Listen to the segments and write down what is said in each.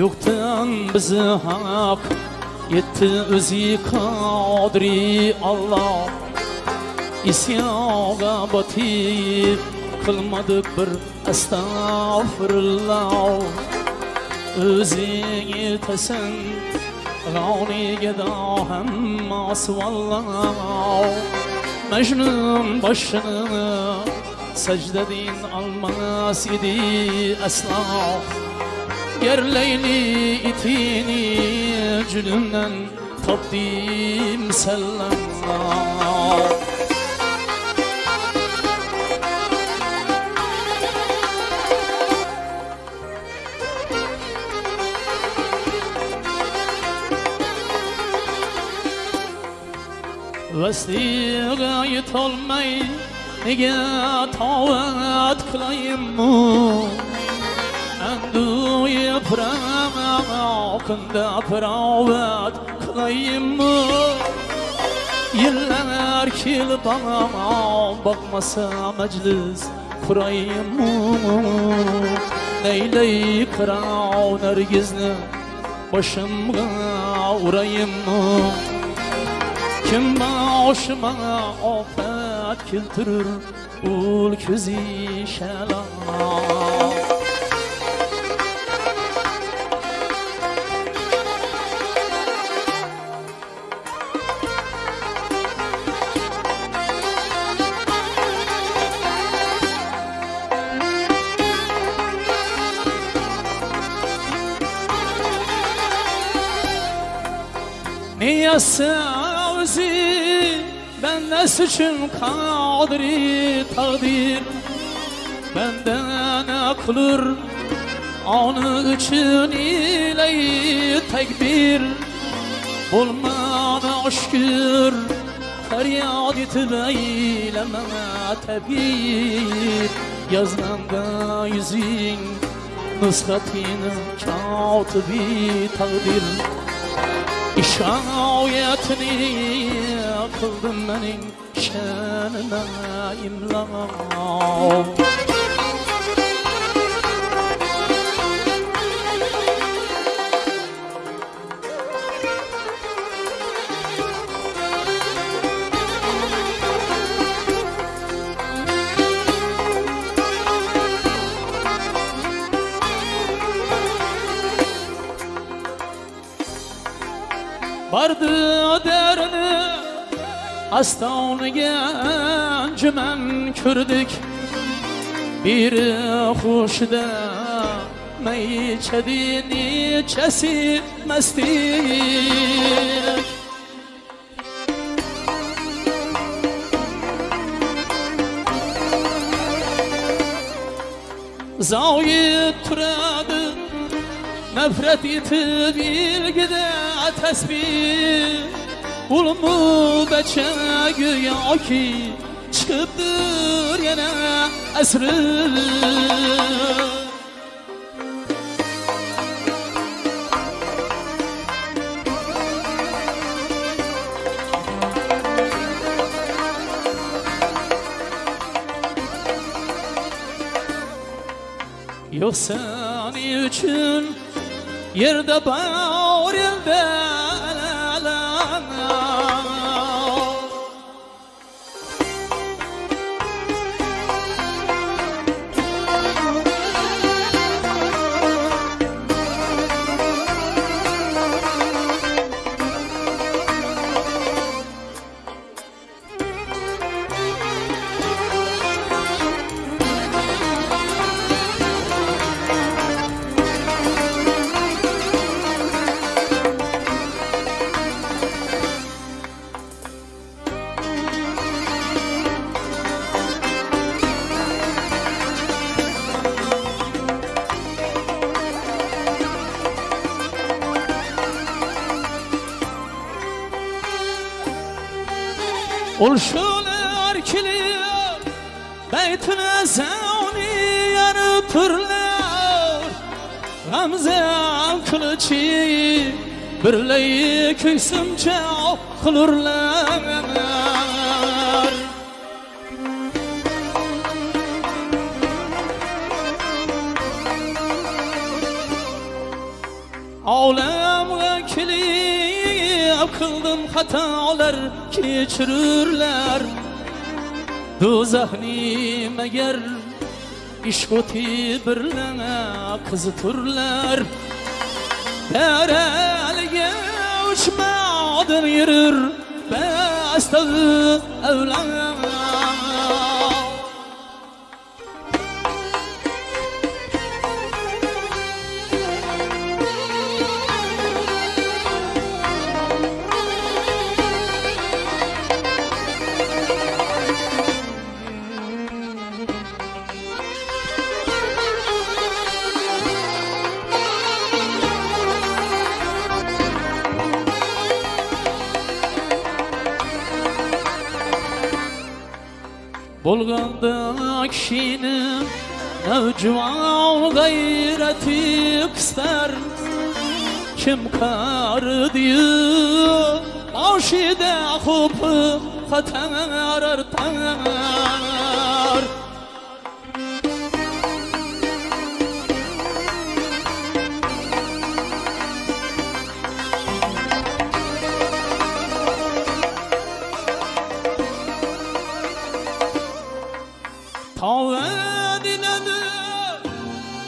yo'qdan bizi haq yetti o'zi qodiri Alloh isyoga botib qilmadik bir astag'firulloh o'zing yetasan g'oniga da hammasi valloh majnun boshini sajdadin olmas idi aslo yerleyli itini cülümden topdim sellemler Vestiga yetolmay nega toat qilayimmu Andu yıpramam kunda piravat qilayimmu Yıllar kelib bana bakmasa meclis kurayımmu Neyley kırav nergizni başımga urayımmu Kim başıma afet keltirir ul ko'zi shalom Sevzi benden suçum kadri takdir? Benden ne kılır Onu için ile tekbir. Bulmana şükür Feryat etip eyleme tebir Yazmanda yüzün Nusratini katibi takdir İşayetini kıldım benim şanına imla Vardı derini Astoniga anjuman ko'rdik biri xushda may ichadi nechasi mastik zoyi turadi nafrat etib ilgida tasbih ulmu beçe güya ki çıkıptır yine esri. Yok seni için yerde قربه bağırıldı Ulşular kiliyor Beytine zavni yarı turlar Gamze kılıçı Birleyi köksimçe kılırlar Alem vekili Kıldım hatalar keçirirler Dozahni meğer İşkoti birlene kızıtırlar. Derelge uçmadın yürür Bestağı evlen Bolganda kişinin Nevcivan gayreti kıster Kim kar diyor Aşide hupı Katar artar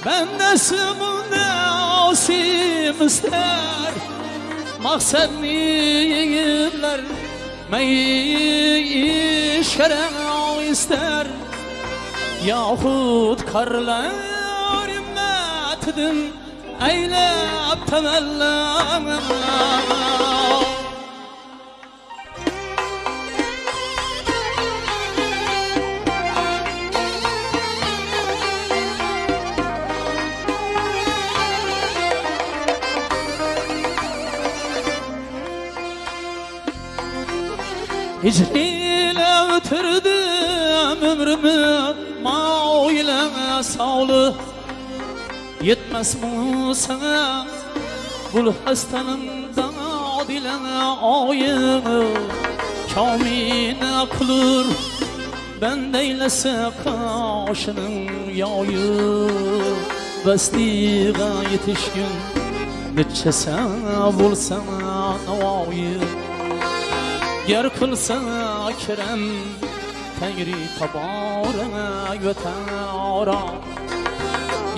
Ben nesimde asim ister. Maksat niyirler Meyi şeren ister. Yahut karlar ümmetidin Eylep temellen Hicriyle ötürdüm ömrümü Mao ile sağlı. Yetmez mi sana Bul hastanın dad ile ayını Kamine kılır Ben deylese kaşının yayı. Bestiga yetişkin Netçese bulsana navayı gar qilsa akram tangri taborak va taoro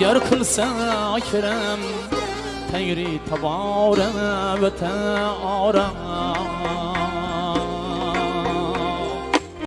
gar qilsa akram tangri taborak va taoro